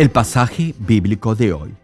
El pasaje bíblico de hoy.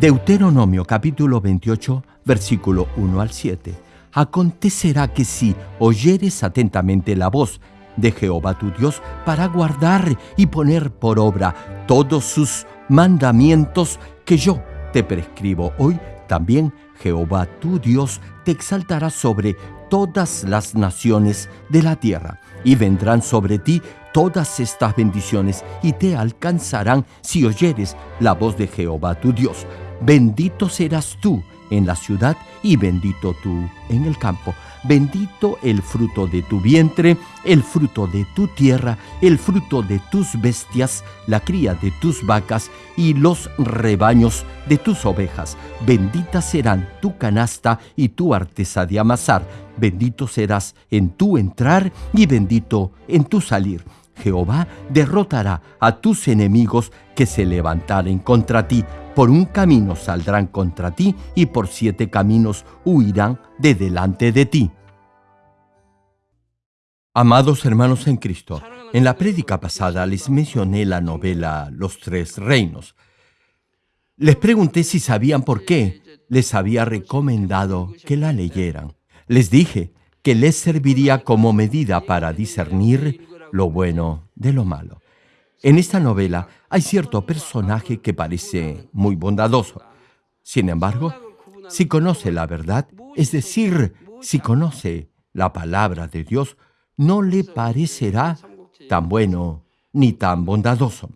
Deuteronomio capítulo 28, versículo 1 al 7. Acontecerá que si oyeres atentamente la voz de Jehová tu Dios para guardar y poner por obra todos sus mandamientos que yo te prescribo hoy, también Jehová tu Dios te exaltará sobre todas las naciones de la tierra, y vendrán sobre ti todas estas bendiciones, y te alcanzarán si oyeres la voz de Jehová tu Dios. Bendito serás tú en la ciudad y bendito tú en el campo. Bendito el fruto de tu vientre, el fruto de tu tierra, el fruto de tus bestias, la cría de tus vacas y los rebaños de tus ovejas. Bendita serán tu canasta y tu artesa de amasar. Bendito serás en tu entrar y bendito en tu salir. Jehová derrotará a tus enemigos que se levantaren contra ti. Por un camino saldrán contra ti y por siete caminos huirán de delante de ti. Amados hermanos en Cristo, en la prédica pasada les mencioné la novela Los Tres Reinos. Les pregunté si sabían por qué les había recomendado que la leyeran. Les dije que les serviría como medida para discernir lo bueno de lo malo. En esta novela hay cierto personaje que parece muy bondadoso. Sin embargo, si conoce la verdad, es decir, si conoce la palabra de Dios, no le parecerá tan bueno ni tan bondadoso.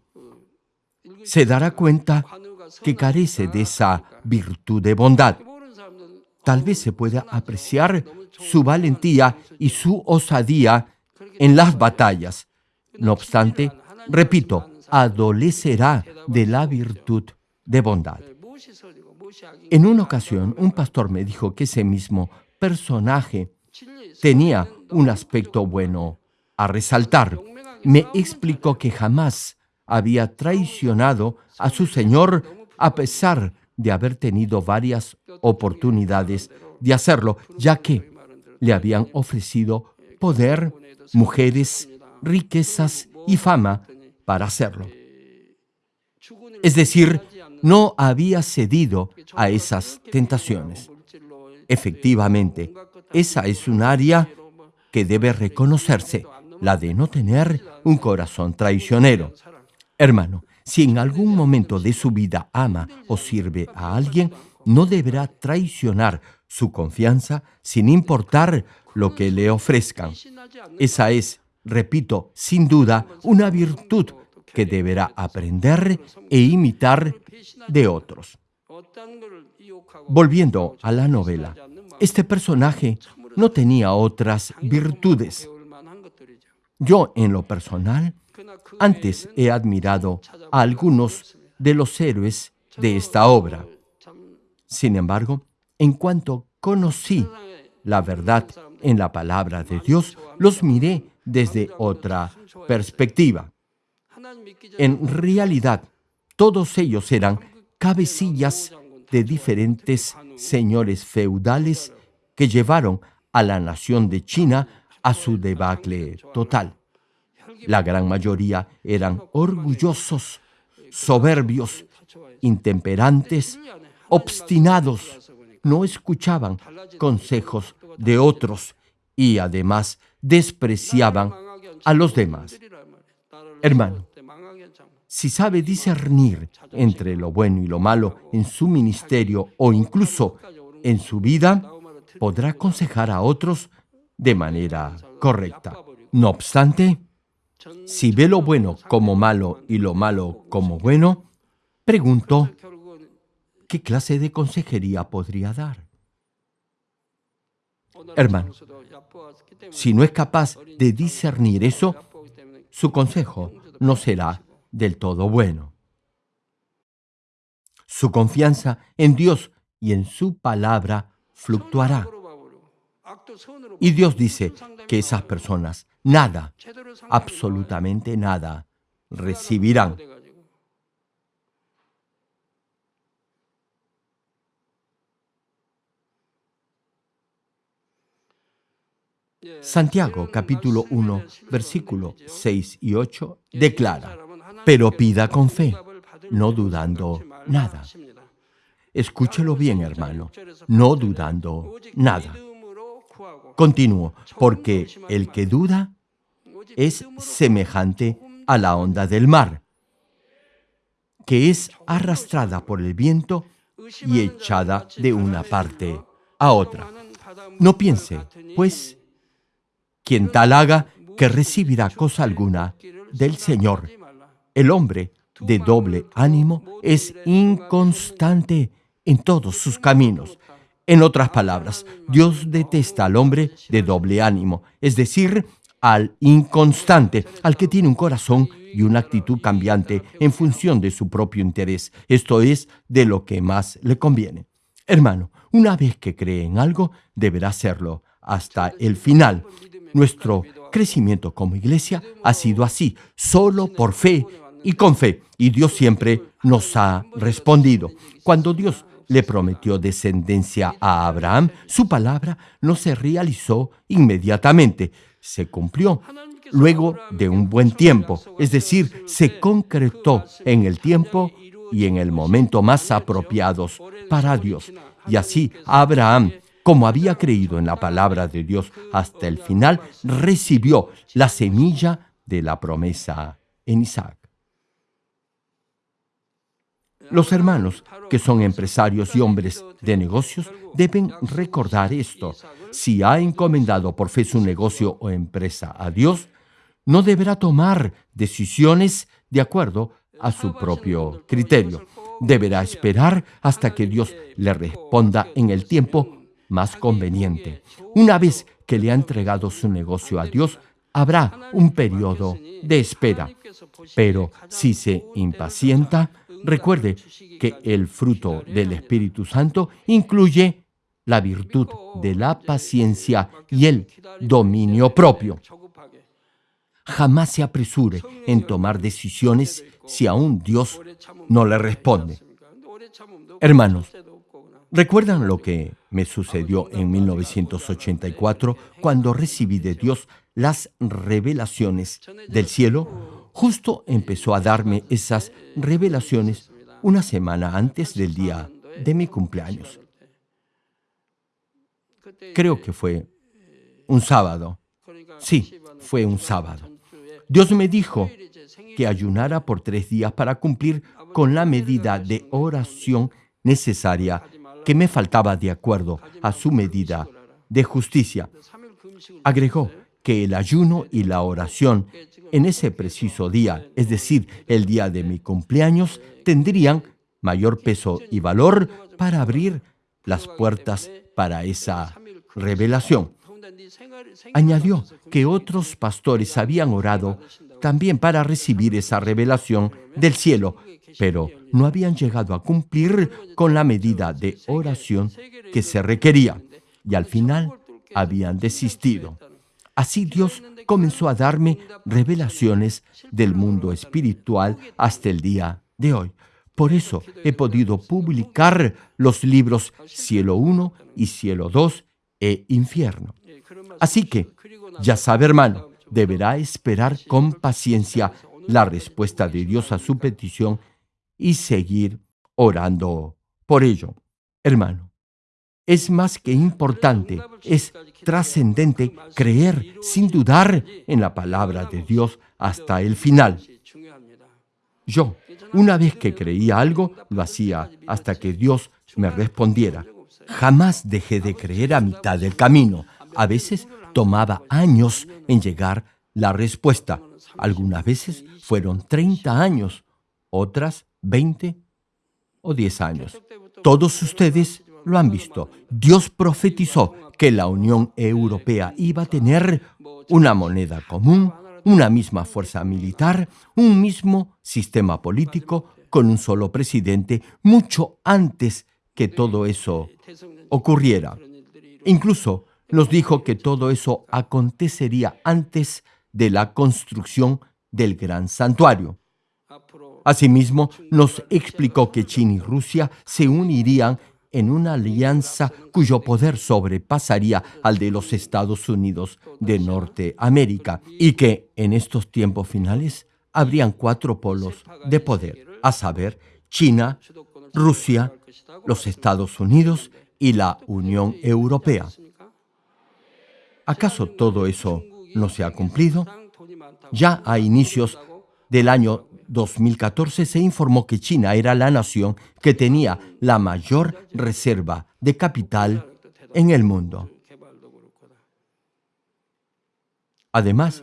Se dará cuenta que carece de esa virtud de bondad. Tal vez se pueda apreciar su valentía y su osadía en las batallas. No obstante, repito, adolecerá de la virtud de bondad. En una ocasión, un pastor me dijo que ese mismo personaje tenía un aspecto bueno a resaltar. Me explicó que jamás había traicionado a su Señor a pesar de haber tenido varias oportunidades de hacerlo, ya que le habían ofrecido poder, mujeres, riquezas y fama para hacerlo. Es decir, no había cedido a esas tentaciones. Efectivamente, esa es un área que debe reconocerse, la de no tener un corazón traicionero. Hermano, si en algún momento de su vida ama o sirve a alguien, no deberá traicionar su confianza sin importar lo que le ofrezcan. Esa es, repito, sin duda, una virtud que deberá aprender e imitar de otros. Volviendo a la novela, este personaje no tenía otras virtudes. Yo, en lo personal, antes he admirado a algunos de los héroes de esta obra. Sin embargo, en cuanto conocí la verdad en la palabra de Dios, los miré desde otra perspectiva. En realidad, todos ellos eran cabecillas de diferentes señores feudales que llevaron a la nación de China a su debacle total. La gran mayoría eran orgullosos, soberbios, intemperantes, obstinados, no escuchaban consejos de otros y además despreciaban a los demás. Hermano, si sabe discernir entre lo bueno y lo malo en su ministerio o incluso en su vida, podrá aconsejar a otros de manera correcta. No obstante, si ve lo bueno como malo y lo malo como bueno, pregunto, ¿qué clase de consejería podría dar? Hermano, si no es capaz de discernir eso, su consejo no será del todo bueno. Su confianza en Dios y en su palabra fluctuará. Y Dios dice que esas personas nada, absolutamente nada, recibirán. Santiago capítulo 1 versículo 6 y 8 declara, pero pida con fe, no dudando nada. Escúchelo bien, hermano, no dudando nada. Continúo, porque el que duda es semejante a la onda del mar, que es arrastrada por el viento y echada de una parte a otra. No piense, pues, quien tal haga, que recibirá cosa alguna del Señor. El hombre de doble ánimo es inconstante en todos sus caminos. En otras palabras, Dios detesta al hombre de doble ánimo, es decir, al inconstante, al que tiene un corazón y una actitud cambiante en función de su propio interés, esto es, de lo que más le conviene. Hermano, una vez que cree en algo, deberá hacerlo hasta el final. Nuestro crecimiento como iglesia ha sido así, solo por fe y con fe, y Dios siempre nos ha respondido. Cuando Dios le prometió descendencia a Abraham, su palabra no se realizó inmediatamente, se cumplió luego de un buen tiempo, es decir, se concretó en el tiempo y en el momento más apropiados para Dios. Y así Abraham, como había creído en la palabra de Dios hasta el final, recibió la semilla de la promesa en Isaac. Los hermanos, que son empresarios y hombres de negocios, deben recordar esto. Si ha encomendado por fe su negocio o empresa a Dios, no deberá tomar decisiones de acuerdo a su propio criterio. Deberá esperar hasta que Dios le responda en el tiempo más conveniente. Una vez que le ha entregado su negocio a Dios, habrá un periodo de espera. Pero si se impacienta, Recuerde que el fruto del Espíritu Santo incluye la virtud de la paciencia y el dominio propio. Jamás se apresure en tomar decisiones si aún Dios no le responde. Hermanos, ¿recuerdan lo que me sucedió en 1984 cuando recibí de Dios las revelaciones del cielo? justo empezó a darme esas revelaciones una semana antes del día de mi cumpleaños. Creo que fue un sábado. Sí, fue un sábado. Dios me dijo que ayunara por tres días para cumplir con la medida de oración necesaria que me faltaba de acuerdo a su medida de justicia. Agregó que el ayuno y la oración en ese preciso día, es decir, el día de mi cumpleaños, tendrían mayor peso y valor para abrir las puertas para esa revelación. Añadió que otros pastores habían orado también para recibir esa revelación del cielo, pero no habían llegado a cumplir con la medida de oración que se requería y al final habían desistido. Así Dios comenzó a darme revelaciones del mundo espiritual hasta el día de hoy. Por eso he podido publicar los libros Cielo 1 y Cielo 2 e Infierno. Así que, ya sabe hermano, deberá esperar con paciencia la respuesta de Dios a su petición y seguir orando por ello. Hermano, es más que importante, es trascendente creer sin dudar en la palabra de Dios hasta el final. Yo, una vez que creía algo, lo hacía hasta que Dios me respondiera. Jamás dejé de creer a mitad del camino. A veces tomaba años en llegar la respuesta. Algunas veces fueron 30 años, otras 20 o 10 años. Todos ustedes lo han visto. Dios profetizó que la Unión Europea iba a tener una moneda común, una misma fuerza militar, un mismo sistema político, con un solo presidente, mucho antes que todo eso ocurriera. Incluso nos dijo que todo eso acontecería antes de la construcción del gran santuario. Asimismo, nos explicó que China y Rusia se unirían en una alianza cuyo poder sobrepasaría al de los Estados Unidos de Norteamérica y que en estos tiempos finales habrían cuatro polos de poder. a saber, China, Rusia, los Estados Unidos y la Unión Europea. ¿Acaso todo eso no se ha cumplido? Ya a inicios del año 2014 se informó que China era la nación que tenía la mayor reserva de capital en el mundo. Además,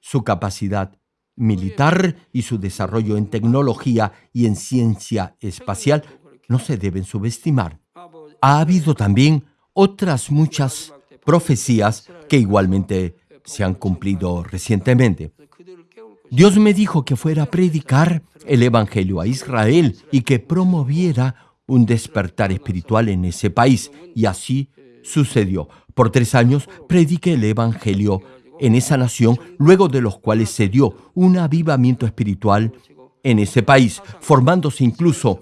su capacidad militar y su desarrollo en tecnología y en ciencia espacial no se deben subestimar. Ha habido también otras muchas profecías que igualmente se han cumplido recientemente. Dios me dijo que fuera a predicar el Evangelio a Israel y que promoviera un despertar espiritual en ese país. Y así sucedió. Por tres años prediqué el Evangelio en esa nación, luego de los cuales se dio un avivamiento espiritual en ese país, formándose incluso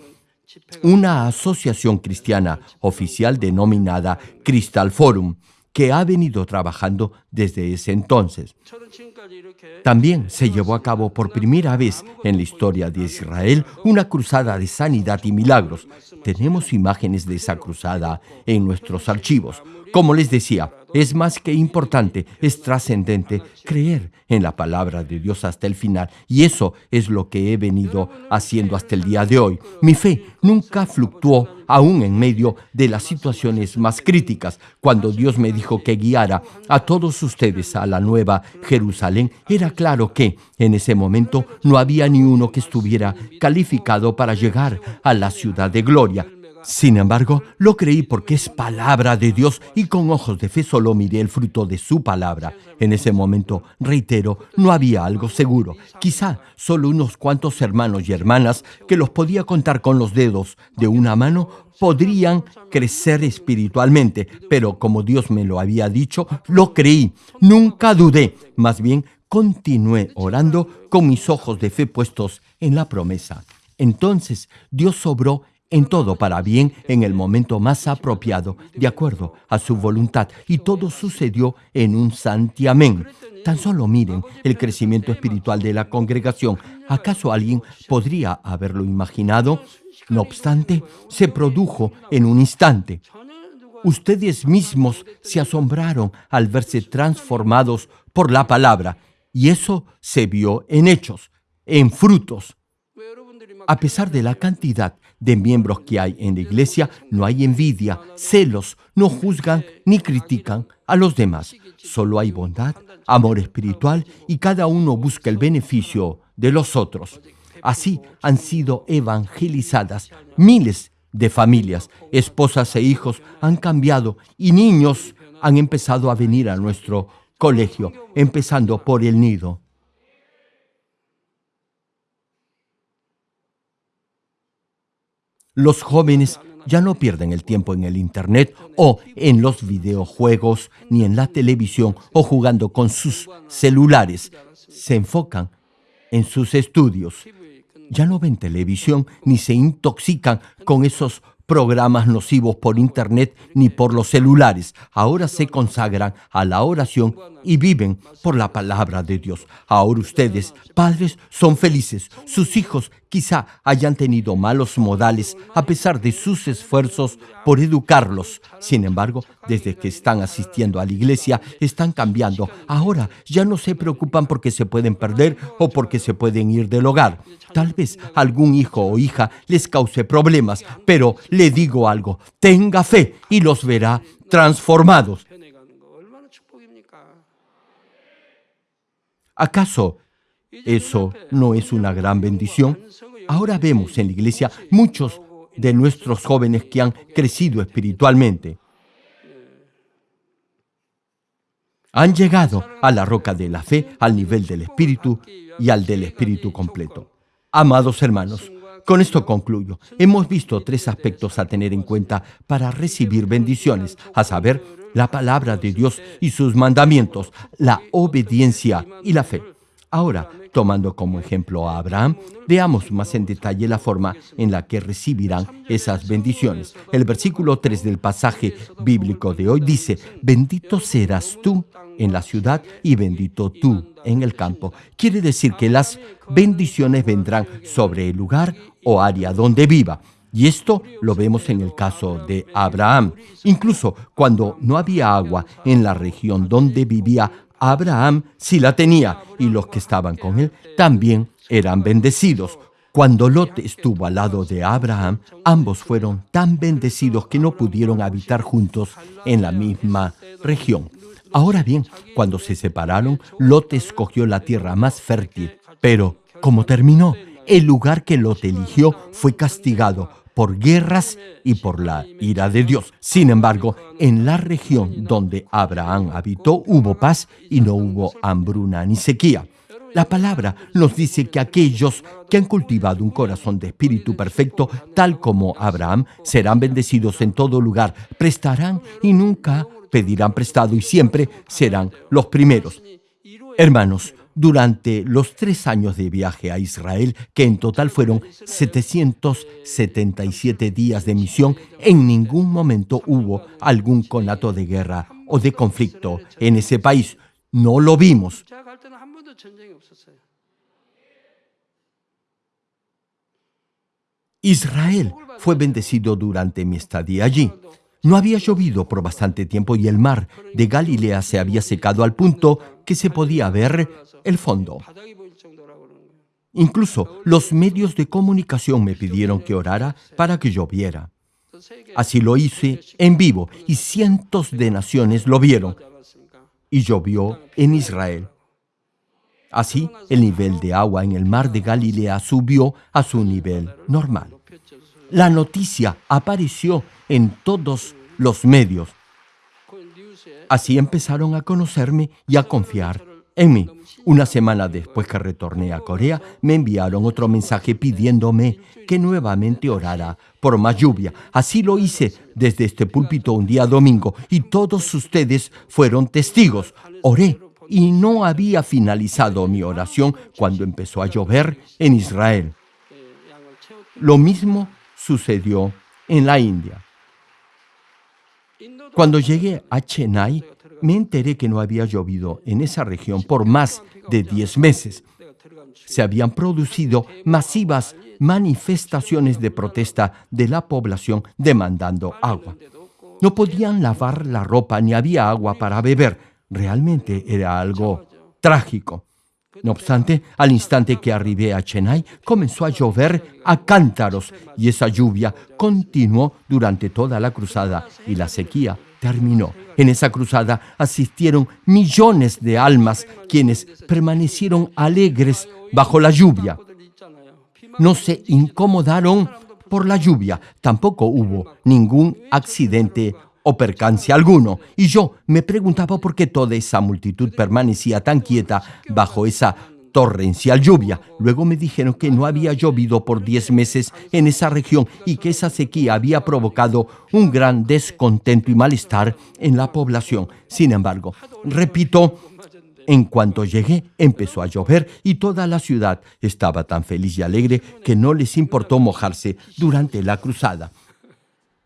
una asociación cristiana oficial denominada Crystal Forum, que ha venido trabajando desde ese entonces. También se llevó a cabo por primera vez en la historia de Israel una cruzada de sanidad y milagros. Tenemos imágenes de esa cruzada en nuestros archivos. Como les decía, es más que importante, es trascendente creer en la palabra de Dios hasta el final. Y eso es lo que he venido haciendo hasta el día de hoy. Mi fe nunca fluctuó aún en medio de las situaciones más críticas. Cuando Dios me dijo que guiara a todos ustedes a la nueva Jerusalén, era claro que en ese momento no había ni uno que estuviera calificado para llegar a la ciudad de gloria. Sin embargo, lo creí porque es palabra de Dios y con ojos de fe solo miré el fruto de su palabra. En ese momento, reitero, no había algo seguro. Quizá solo unos cuantos hermanos y hermanas que los podía contar con los dedos de una mano podrían crecer espiritualmente, pero como Dios me lo había dicho, lo creí. Nunca dudé. Más bien, continué orando con mis ojos de fe puestos en la promesa. Entonces Dios sobró en todo para bien en el momento más apropiado, de acuerdo a su voluntad. Y todo sucedió en un santiamén. Tan solo miren el crecimiento espiritual de la congregación. ¿Acaso alguien podría haberlo imaginado? No obstante, se produjo en un instante. Ustedes mismos se asombraron al verse transformados por la palabra. Y eso se vio en hechos, en frutos. A pesar de la cantidad de miembros que hay en la iglesia, no hay envidia, celos, no juzgan ni critican a los demás. Solo hay bondad, amor espiritual y cada uno busca el beneficio de los otros. Así han sido evangelizadas miles de familias, esposas e hijos han cambiado y niños han empezado a venir a nuestro colegio, empezando por el nido. Los jóvenes ya no pierden el tiempo en el Internet o en los videojuegos, ni en la televisión o jugando con sus celulares. Se enfocan en sus estudios. Ya no ven televisión ni se intoxican con esos programas nocivos por Internet ni por los celulares. Ahora se consagran a la oración y viven por la palabra de Dios. Ahora ustedes, padres, son felices. Sus hijos quizá hayan tenido malos modales a pesar de sus esfuerzos por educarlos. Sin embargo, desde que están asistiendo a la iglesia, están cambiando. Ahora ya no se preocupan porque se pueden perder o porque se pueden ir del hogar. Tal vez algún hijo o hija les cause problemas, pero le digo algo, tenga fe y los verá transformados. ¿Acaso eso no es una gran bendición? Ahora vemos en la iglesia muchos de nuestros jóvenes que han crecido espiritualmente. Han llegado a la roca de la fe, al nivel del espíritu y al del espíritu completo. Amados hermanos, con esto concluyo. Hemos visto tres aspectos a tener en cuenta para recibir bendiciones, a saber, la palabra de Dios y sus mandamientos, la obediencia y la fe. Ahora, tomando como ejemplo a Abraham, veamos más en detalle la forma en la que recibirán esas bendiciones. El versículo 3 del pasaje bíblico de hoy dice, bendito serás tú en la ciudad y bendito tú en el campo. Quiere decir que las bendiciones vendrán sobre el lugar o área donde viva. Y esto lo vemos en el caso de Abraham. Incluso cuando no había agua en la región donde vivía, Abraham sí la tenía y los que estaban con él también eran bendecidos. Cuando Lot estuvo al lado de Abraham, ambos fueron tan bendecidos que no pudieron habitar juntos en la misma región. Ahora bien, cuando se separaron, Lot escogió la tierra más fértil, pero ¿cómo terminó? El lugar que Lot eligió fue castigado por guerras y por la ira de Dios. Sin embargo, en la región donde Abraham habitó hubo paz y no hubo hambruna ni sequía. La palabra nos dice que aquellos que han cultivado un corazón de espíritu perfecto, tal como Abraham, serán bendecidos en todo lugar, prestarán y nunca pedirán prestado y siempre serán los primeros. Hermanos, durante los tres años de viaje a Israel, que en total fueron 777 días de misión, en ningún momento hubo algún conato de guerra o de conflicto en ese país. No lo vimos. Israel fue bendecido durante mi estadía allí. No había llovido por bastante tiempo y el mar de Galilea se había secado al punto que se podía ver el fondo. Incluso los medios de comunicación me pidieron que orara para que lloviera. Así lo hice en vivo y cientos de naciones lo vieron y llovió en Israel. Así, el nivel de agua en el mar de Galilea subió a su nivel normal. La noticia apareció en todos los medios. Así empezaron a conocerme y a confiar en mí. Una semana después que retorné a Corea, me enviaron otro mensaje pidiéndome que nuevamente orara por más lluvia. Así lo hice desde este púlpito un día domingo y todos ustedes fueron testigos. Oré y no había finalizado mi oración cuando empezó a llover en Israel. Lo mismo sucedió en la India. Cuando llegué a Chennai, me enteré que no había llovido en esa región por más de 10 meses. Se habían producido masivas manifestaciones de protesta de la población demandando agua. No podían lavar la ropa ni había agua para beber. Realmente era algo trágico. No obstante, al instante que arribé a Chennai, comenzó a llover a cántaros y esa lluvia continuó durante toda la cruzada y la sequía terminó. En esa cruzada asistieron millones de almas quienes permanecieron alegres bajo la lluvia. No se incomodaron por la lluvia, tampoco hubo ningún accidente o percance alguno. Y yo me preguntaba por qué toda esa multitud permanecía tan quieta bajo esa torrencial lluvia. Luego me dijeron que no había llovido por 10 meses en esa región y que esa sequía había provocado un gran descontento y malestar en la población. Sin embargo, repito, en cuanto llegué, empezó a llover y toda la ciudad estaba tan feliz y alegre que no les importó mojarse durante la cruzada.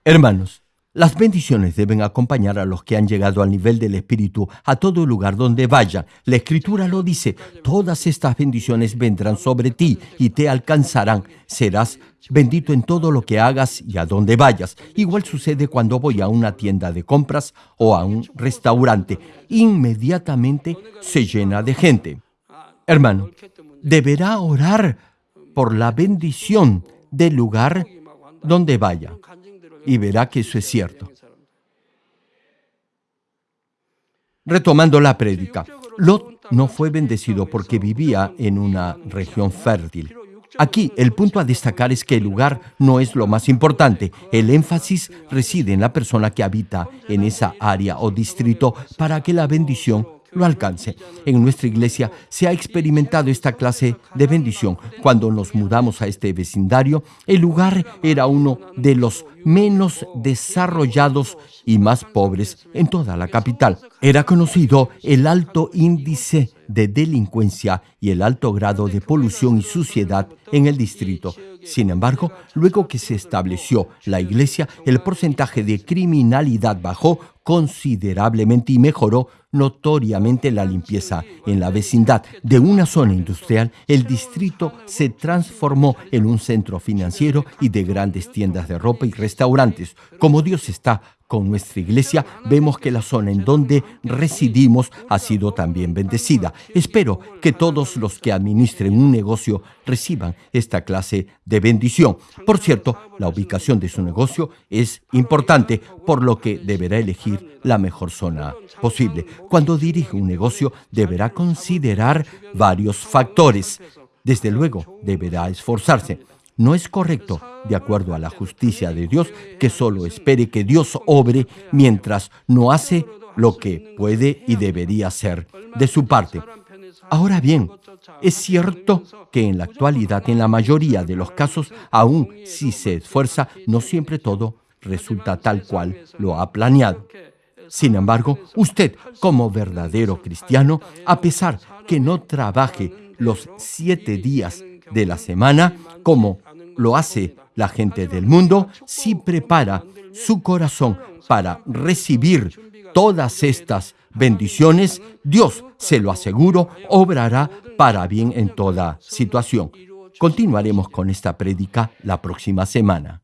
Hermanos, las bendiciones deben acompañar a los que han llegado al nivel del Espíritu a todo lugar donde vayan. La Escritura lo dice, todas estas bendiciones vendrán sobre ti y te alcanzarán. Serás bendito en todo lo que hagas y a donde vayas. Igual sucede cuando voy a una tienda de compras o a un restaurante. Inmediatamente se llena de gente. Hermano, deberá orar por la bendición del lugar donde vaya y verá que eso es cierto. Retomando la prédica, Lot no fue bendecido porque vivía en una región fértil. Aquí el punto a destacar es que el lugar no es lo más importante. El énfasis reside en la persona que habita en esa área o distrito para que la bendición lo alcance. En nuestra iglesia se ha experimentado esta clase de bendición. Cuando nos mudamos a este vecindario, el lugar era uno de los menos desarrollados y más pobres en toda la capital. Era conocido el alto índice de delincuencia y el alto grado de polución y suciedad en el distrito. Sin embargo, luego que se estableció la iglesia, el porcentaje de criminalidad bajó considerablemente y mejoró notoriamente la limpieza en la vecindad. De una zona industrial, el distrito se transformó en un centro financiero y de grandes tiendas de ropa y restaurantes. Como Dios está con nuestra iglesia, vemos que la zona en donde residimos ha sido también bendecida. Espero que todos los que administren un negocio reciban esta clase de bendición. Por cierto, la ubicación de su negocio es importante, por lo que deberá elegir la mejor zona posible. Cuando dirige un negocio, deberá considerar varios factores. Desde luego, deberá esforzarse. No es correcto, de acuerdo a la justicia de Dios, que solo espere que Dios obre mientras no hace lo que puede y debería hacer de su parte. Ahora bien, es cierto que en la actualidad, en la mayoría de los casos, aun si se esfuerza, no siempre todo resulta tal cual lo ha planeado. Sin embargo, usted, como verdadero cristiano, a pesar que no trabaje los siete días de la semana, como lo hace la gente del mundo, si prepara su corazón para recibir todas estas bendiciones, Dios, se lo aseguro, obrará para bien en toda situación. Continuaremos con esta prédica la próxima semana.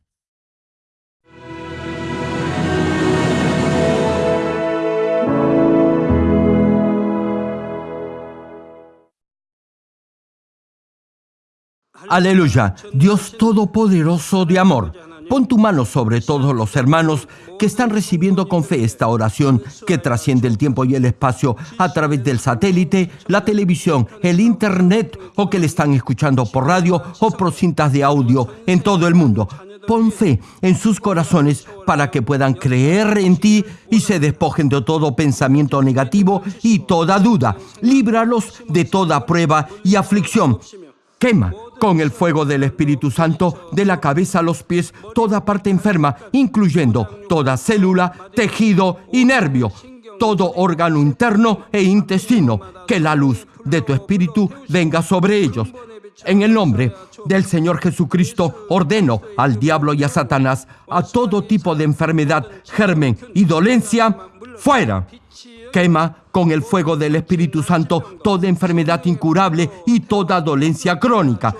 Aleluya, Dios Todopoderoso de amor. Pon tu mano sobre todos los hermanos que están recibiendo con fe esta oración que trasciende el tiempo y el espacio a través del satélite, la televisión, el internet o que le están escuchando por radio o por cintas de audio en todo el mundo. Pon fe en sus corazones para que puedan creer en ti y se despojen de todo pensamiento negativo y toda duda. Líbralos de toda prueba y aflicción. Quema con el fuego del Espíritu Santo de la cabeza a los pies toda parte enferma, incluyendo toda célula, tejido y nervio, todo órgano interno e intestino, que la luz de tu Espíritu venga sobre ellos. En el nombre del Señor Jesucristo ordeno al diablo y a Satanás a todo tipo de enfermedad, germen y dolencia, fuera. Quema con el fuego del Espíritu Santo toda enfermedad incurable y toda dolencia crónica.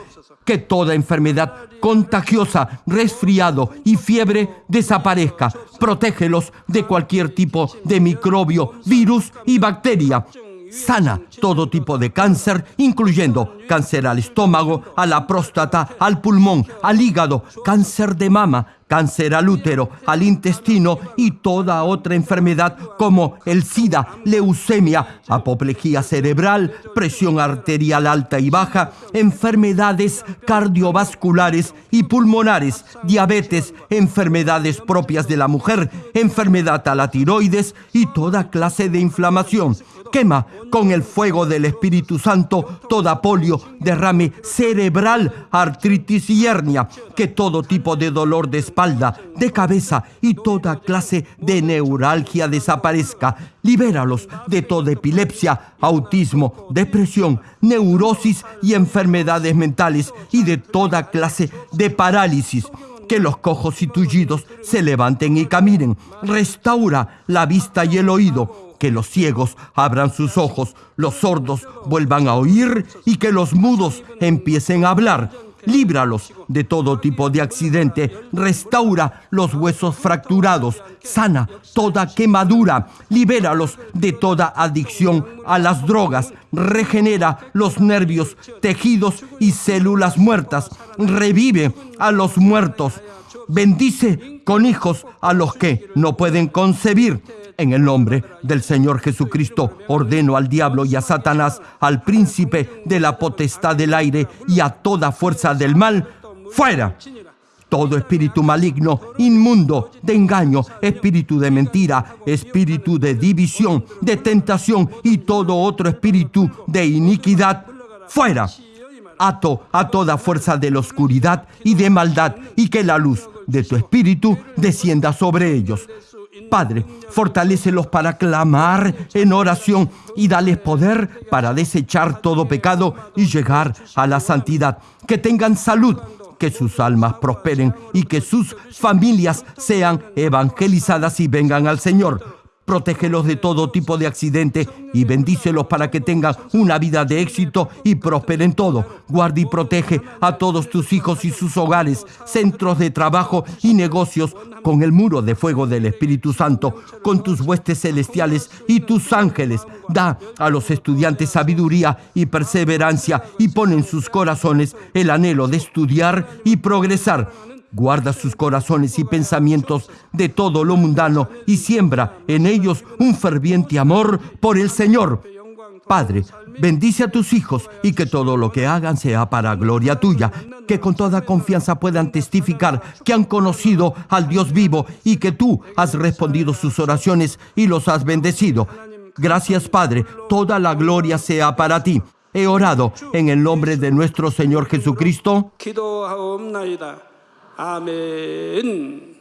Que toda enfermedad contagiosa, resfriado y fiebre desaparezca. Protégelos de cualquier tipo de microbio, virus y bacteria. Sana todo tipo de cáncer, incluyendo cáncer al estómago, a la próstata, al pulmón, al hígado, cáncer de mama, cáncer al útero, al intestino y toda otra enfermedad como el SIDA, leucemia, apoplejía cerebral, presión arterial alta y baja, enfermedades cardiovasculares y pulmonares, diabetes, enfermedades propias de la mujer, enfermedad a la tiroides y toda clase de inflamación. Quema con el fuego del Espíritu Santo toda polio, derrame cerebral, artritis y hernia, que todo tipo de dolor de espalda, de cabeza y toda clase de neuralgia desaparezca. Libéralos de toda epilepsia, autismo, depresión, neurosis y enfermedades mentales y de toda clase de parálisis que los cojos y tullidos se levanten y caminen. Restaura la vista y el oído que los ciegos abran sus ojos, los sordos vuelvan a oír y que los mudos empiecen a hablar. Líbralos de todo tipo de accidente, restaura los huesos fracturados, sana toda quemadura, libéralos de toda adicción a las drogas, regenera los nervios, tejidos y células muertas, revive a los muertos, bendice con hijos a los que no pueden concebir, en el nombre del Señor Jesucristo ordeno al diablo y a Satanás, al príncipe de la potestad del aire y a toda fuerza del mal, fuera. todo espíritu maligno, inmundo, de engaño, espíritu de mentira, espíritu de división, de tentación y todo otro espíritu de iniquidad, fuera. Ato a toda fuerza de la oscuridad y de maldad y que la luz de tu espíritu descienda sobre ellos. Padre, fortalécelos para clamar en oración y dales poder para desechar todo pecado y llegar a la santidad. Que tengan salud que sus almas prosperen y que sus familias sean evangelizadas y vengan al Señor. Protégelos de todo tipo de accidente y bendícelos para que tengan una vida de éxito y prosperen todo. Guarda y protege a todos tus hijos y sus hogares, centros de trabajo y negocios con el muro de fuego del Espíritu Santo, con tus huestes celestiales y tus ángeles. Da a los estudiantes sabiduría y perseverancia y pon en sus corazones el anhelo de estudiar y progresar Guarda sus corazones y pensamientos de todo lo mundano y siembra en ellos un ferviente amor por el Señor. Padre, bendice a tus hijos y que todo lo que hagan sea para gloria tuya, que con toda confianza puedan testificar que han conocido al Dios vivo y que tú has respondido sus oraciones y los has bendecido. Gracias Padre, toda la gloria sea para ti. He orado en el nombre de nuestro Señor Jesucristo. 아멘.